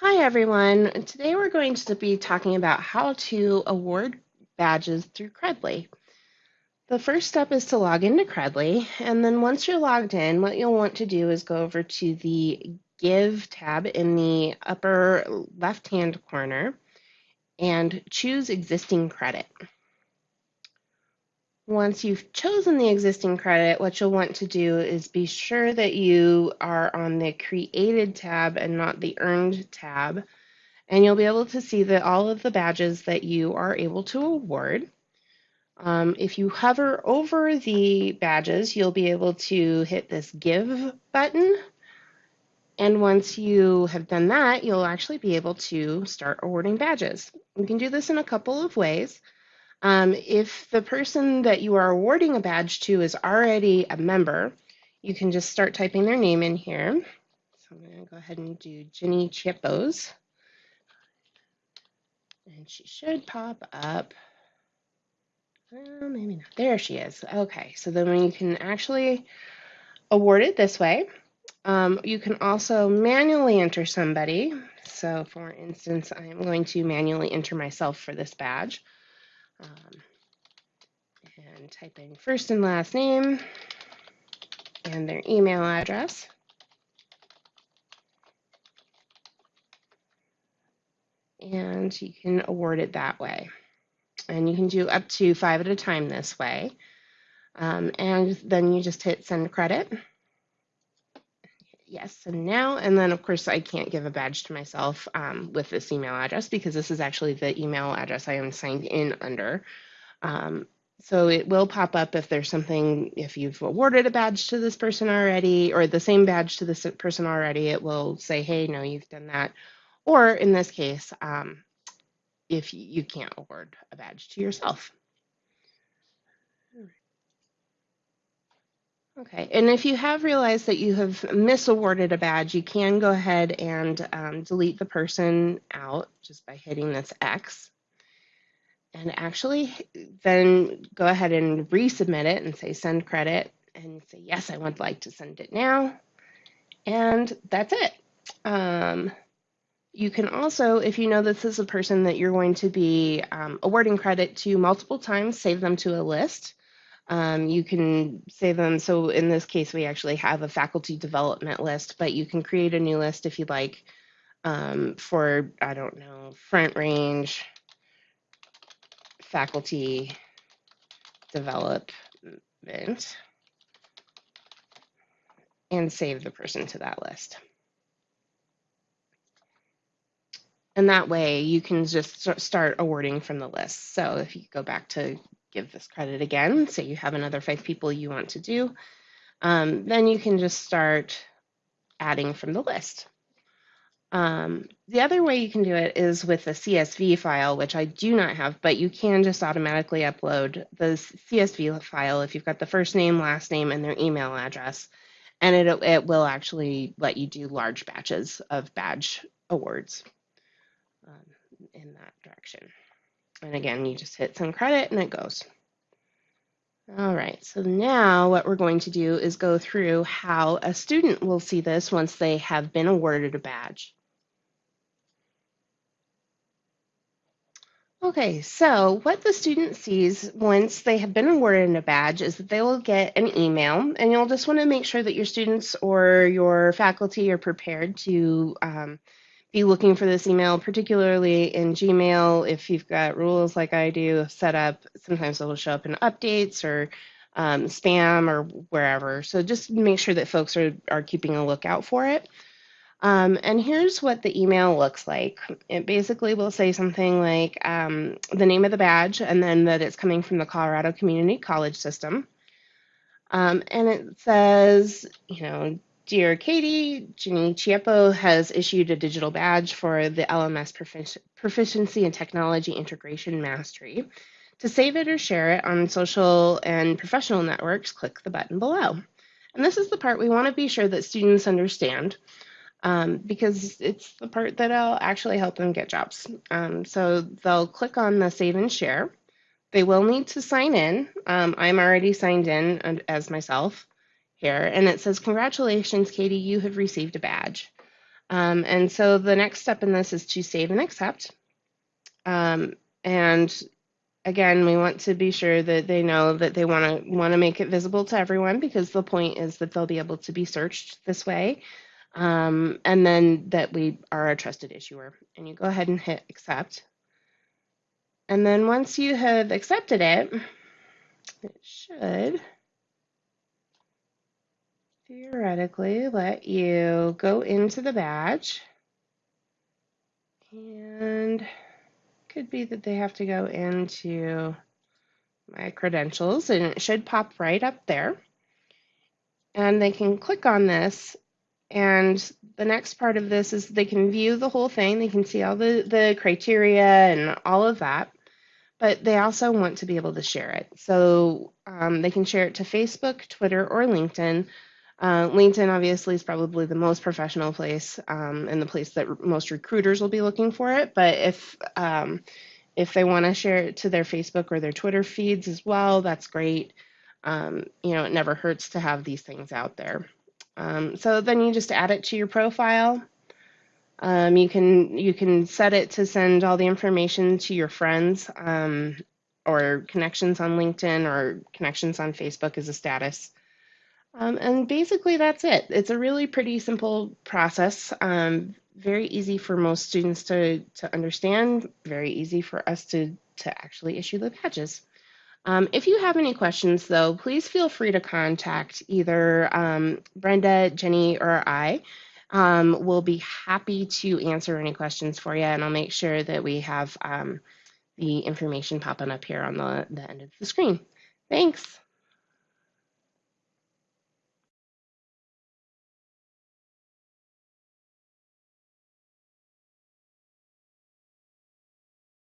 Hi everyone. Today we're going to be talking about how to award badges through Credly. The first step is to log into Credly, and then once you're logged in, what you'll want to do is go over to the Give tab in the upper left-hand corner and choose Existing Credit. Once you've chosen the existing credit, what you'll want to do is be sure that you are on the Created tab and not the Earned tab. And you'll be able to see that all of the badges that you are able to award. Um, if you hover over the badges, you'll be able to hit this Give button. And once you have done that, you'll actually be able to start awarding badges. You can do this in a couple of ways. Um, if the person that you are awarding a badge to is already a member, you can just start typing their name in here. So I'm going to go ahead and do Jenny Chippos. And she should pop up. Well, maybe not. There she is. Okay, so then you can actually award it this way. Um, you can also manually enter somebody. So for instance, I am going to manually enter myself for this badge. Um, and type in first and last name and their email address. And you can award it that way. And you can do up to five at a time this way. Um, and then you just hit send credit. Yes, and now, and then of course I can't give a badge to myself um, with this email address because this is actually the email address I am signed in under. Um, so it will pop up if there's something, if you've awarded a badge to this person already, or the same badge to this person already, it will say, hey, no, you've done that. Or in this case, um, if you can't award a badge to yourself. Okay, and if you have realized that you have misawarded a badge, you can go ahead and um, delete the person out just by hitting this X. And actually, then go ahead and resubmit it and say send credit and say, yes, I would like to send it now. And that's it. Um, you can also, if you know this is a person that you're going to be um, awarding credit to multiple times, save them to a list. Um, you can save them. So in this case, we actually have a faculty development list, but you can create a new list if you'd like um, for, I don't know, front range faculty development and save the person to that list. And that way you can just start awarding from the list. So if you go back to give this credit again, So you have another five people you want to do, um, then you can just start adding from the list. Um, the other way you can do it is with a CSV file, which I do not have, but you can just automatically upload the CSV file if you've got the first name, last name, and their email address. And it, it will actually let you do large batches of badge awards um, in that direction. And again, you just hit send credit and it goes. All right, so now what we're going to do is go through how a student will see this once they have been awarded a badge. Okay, so what the student sees once they have been awarded a badge is that they will get an email, and you'll just want to make sure that your students or your faculty are prepared to um, be looking for this email, particularly in Gmail. If you've got rules like I do set up, sometimes it'll show up in updates or um, spam or wherever. So just make sure that folks are, are keeping a lookout for it. Um, and here's what the email looks like. It basically will say something like um, the name of the badge and then that it's coming from the Colorado Community College System. Um, and it says, you know, Dear Katie, Jenny Chiappo has issued a digital badge for the LMS Proficiency and Technology Integration Mastery. To save it or share it on social and professional networks, click the button below. And this is the part we want to be sure that students understand um, because it's the part that'll actually help them get jobs. Um, so they'll click on the save and share. They will need to sign in. Um, I'm already signed in as myself here, and it says, Congratulations, Katie, you have received a badge. Um, and so the next step in this is to save and accept. Um, and again, we want to be sure that they know that they want to want to make it visible to everyone because the point is that they'll be able to be searched this way. Um, and then that we are a trusted issuer. And you go ahead and hit accept. And then once you have accepted it, it should theoretically let you go into the badge. And could be that they have to go into my credentials and it should pop right up there. And they can click on this and the next part of this is they can view the whole thing. They can see all the, the criteria and all of that. But they also want to be able to share it. So um, they can share it to Facebook, Twitter, or LinkedIn. Uh, LinkedIn obviously is probably the most professional place um, and the place that most recruiters will be looking for it. But if um, if they want to share it to their Facebook or their Twitter feeds as well, that's great. Um, you know, it never hurts to have these things out there. Um, so then you just add it to your profile. Um, you can you can set it to send all the information to your friends um, or connections on LinkedIn or connections on Facebook as a status. Um, and basically that's it. It's a really pretty simple process. Um, very easy for most students to, to understand, very easy for us to, to actually issue the badges. Um, if you have any questions, though, please feel free to contact either um, Brenda, Jenny, or I. Um, we'll be happy to answer any questions for you, and I'll make sure that we have um, the information popping up here on the, the end of the screen. Thanks.